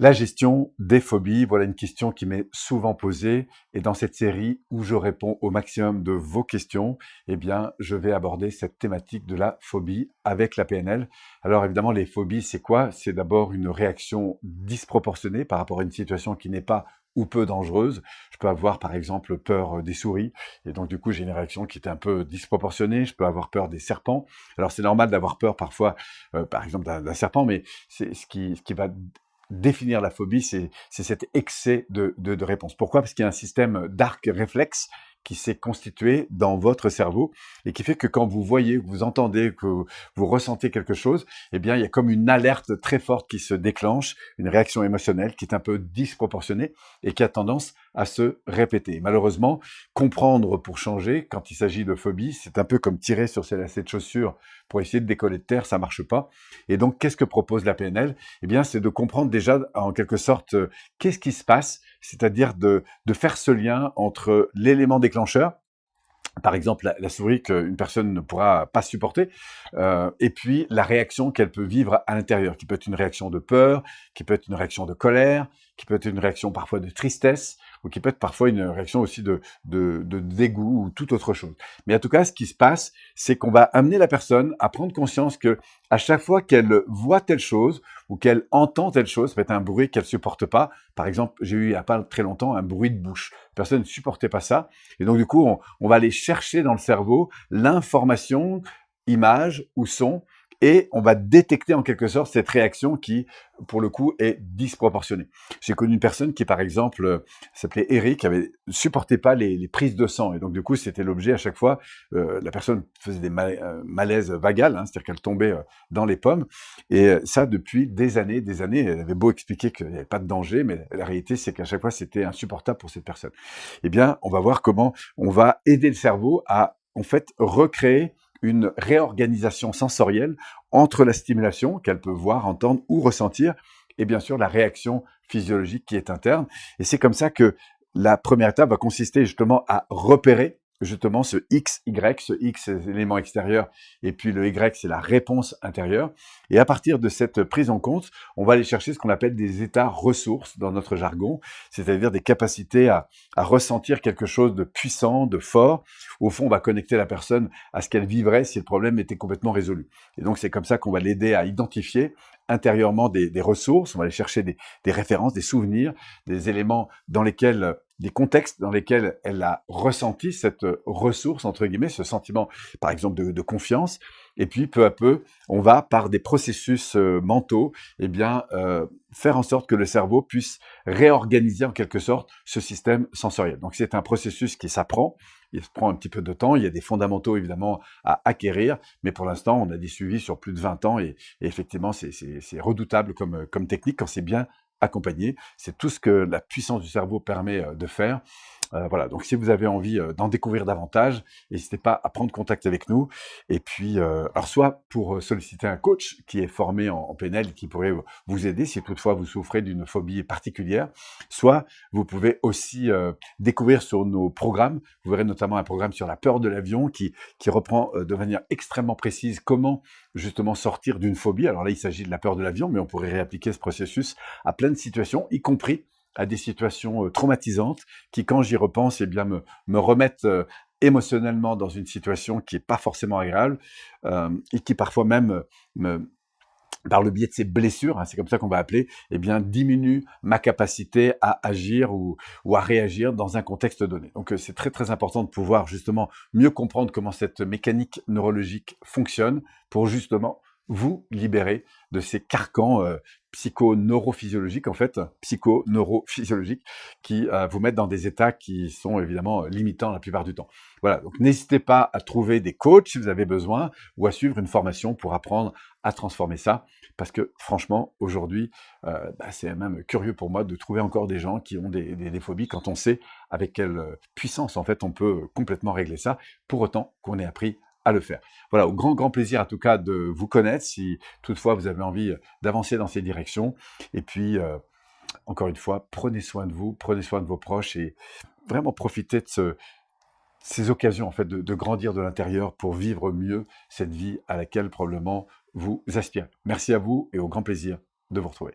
La gestion des phobies, voilà une question qui m'est souvent posée et dans cette série où je réponds au maximum de vos questions, eh bien, je vais aborder cette thématique de la phobie avec la PNL. Alors évidemment, les phobies, c'est quoi? C'est d'abord une réaction disproportionnée par rapport à une situation qui n'est pas ou peu dangereuse. Je peux avoir par exemple peur des souris et donc du coup j'ai une réaction qui est un peu disproportionnée. Je peux avoir peur des serpents. Alors c'est normal d'avoir peur parfois, euh, par exemple d'un serpent, mais c'est ce qui, ce qui va définir la phobie, c'est cet excès de, de, de réponse. Pourquoi? Parce qu'il y a un système d'arc réflexe qui s'est constitué dans votre cerveau et qui fait que quand vous voyez, vous entendez, que vous ressentez quelque chose, eh bien, il y a comme une alerte très forte qui se déclenche, une réaction émotionnelle qui est un peu disproportionnée et qui a tendance à se répéter. Malheureusement, comprendre pour changer, quand il s'agit de phobie, c'est un peu comme tirer sur ses lacets de chaussures pour essayer de décoller de terre, ça marche pas. Et donc, qu'est-ce que propose la PNL Eh bien, c'est de comprendre déjà, en quelque sorte, euh, qu'est-ce qui se passe, c'est-à-dire de, de faire ce lien entre l'élément déclencheur, par exemple la, souris qu'une personne ne pourra pas supporter, euh, et puis la réaction qu'elle peut vivre à l'intérieur, qui peut être une réaction de peur, qui peut être une réaction de colère, qui peut être une réaction parfois de tristesse, ou qui peut être parfois une réaction aussi de, dégoût ou toute autre chose. Mais en tout cas, ce qui se passe, c'est qu'on va amener la personne à prendre conscience que à chaque fois qu'elle voit telle chose ou qu'elle entend telle chose, ça peut être un bruit qu'elle supporte pas. Par exemple, j'ai eu il y a pas très longtemps un bruit de bouche. Personne ne supportait pas ça. Et donc, du coup, on va aller chercher dans le cerveau l'information, image ou son et on va détecter en quelque sorte cette réaction qui, pour le coup, est disproportionnée. J'ai connu une personne qui, par exemple, euh, s'appelait Eric, avait supportait pas les, prises de sang, et donc du coup, c'était l'objet à chaque fois. Euh, la personne faisait des euh, malaises vagales, hein, c'est-à-dire qu'elle tombait dans les pommes, et ça depuis des années, des années. Elle avait beau expliquer qu'il n'y avait pas de danger, mais la réalité, c'est qu'à chaque fois, c'était insupportable pour cette personne. Eh bien, on va voir comment on va aider le cerveau à en fait recréer une réorganisation sensorielle entre la stimulation qu'elle peut voir, entendre ou ressentir, et bien sûr la réaction physiologique qui est interne. Et c'est comme ça que la première étape va consister justement à repérer justement ce X, Y, ce X c'est l'élément extérieur et puis le Y c'est la réponse intérieure. Et à partir de cette prise en compte, on va aller chercher ce qu'on appelle des états ressources dans notre jargon, c'est-à-dire des capacités à, à, ressentir quelque chose de puissant, de fort. Au fond, on va connecter la personne à ce qu'elle vivrait si le problème était complètement résolu. Et donc c'est comme ça qu'on va l'aider à identifier intérieurement des, ressources, on va aller chercher des, références, des souvenirs, des éléments dans lesquels des contextes dans lesquels elle a ressenti cette ressource, entre guillemets, ce sentiment, par exemple, de confiance. Et puis, peu à peu, on va, par des processus euh, mentaux, eh bien, euh, faire en sorte que le cerveau puisse réorganiser en quelque sorte ce système sensoriel. Donc, c'est un processus qui s'apprend. Il prend un petit peu de temps. Il y a des fondamentaux, évidemment, à acquérir. Mais pour l'instant, on a des suivis sur plus de 20 ans. Et, effectivement, c'est redoutable comme, technique quand c'est bien accompagner. C'est tout ce que la puissance du cerveau permet euh, de faire. Euh, voilà, donc si vous avez envie euh, d'en découvrir davantage, n'hésitez pas à prendre contact avec nous. Et puis, alors soit pour solliciter un coach qui est formé en, en PNL, qui pourrait vous aider si toutefois vous souffrez d'une phobie particulière, soit vous pouvez aussi découvrir sur nos programmes. Vous verrez notamment un programme sur la peur de l'avion qui, qui reprend de manière extrêmement précise comment justement sortir d'une phobie. Alors là, il s'agit de la peur de l'avion, mais on pourrait réappliquer ce processus à plein de situations, y compris à des situations euh, traumatisantes qui, quand j'y repense, eh bien, me, me remettent euh, émotionnellement dans une situation qui n'est pas forcément agréable euh, et qui parfois même me, par le biais de ces blessures, hein, c'est comme ça qu'on va appeler, eh bien, diminue ma capacité à agir ou, ou à réagir dans un contexte donné. Donc, c'est très très important de pouvoir justement mieux comprendre comment cette mécanique neurologique fonctionne pour justement vous libérer de ces carcans euh, psycho-neurophysiologiques, en fait, psycho-neurophysiologiques, qui euh, vous mettent dans des états qui sont évidemment limitants la plupart du temps. Voilà, donc n'hésitez pas à trouver des coachs si vous avez besoin, ou à suivre une formation pour apprendre à transformer ça, parce que franchement, aujourd'hui, euh, bah, c'est même curieux pour moi de trouver encore des gens qui ont des, des, des phobies quand on sait avec quelle puissance, en fait, on peut complètement régler ça, pour autant qu'on ait appris à le faire. Voilà, au grand, grand plaisir en tout cas de vous connaître si toutefois vous avez envie d'avancer dans ces directions. Et puis, euh, encore une fois, prenez soin de vous, prenez soin de vos proches et vraiment profitez de ce, ces occasions en fait de, de grandir de l'intérieur pour vivre mieux cette vie à laquelle probablement vous aspirez. Merci à vous et au grand plaisir de vous retrouver.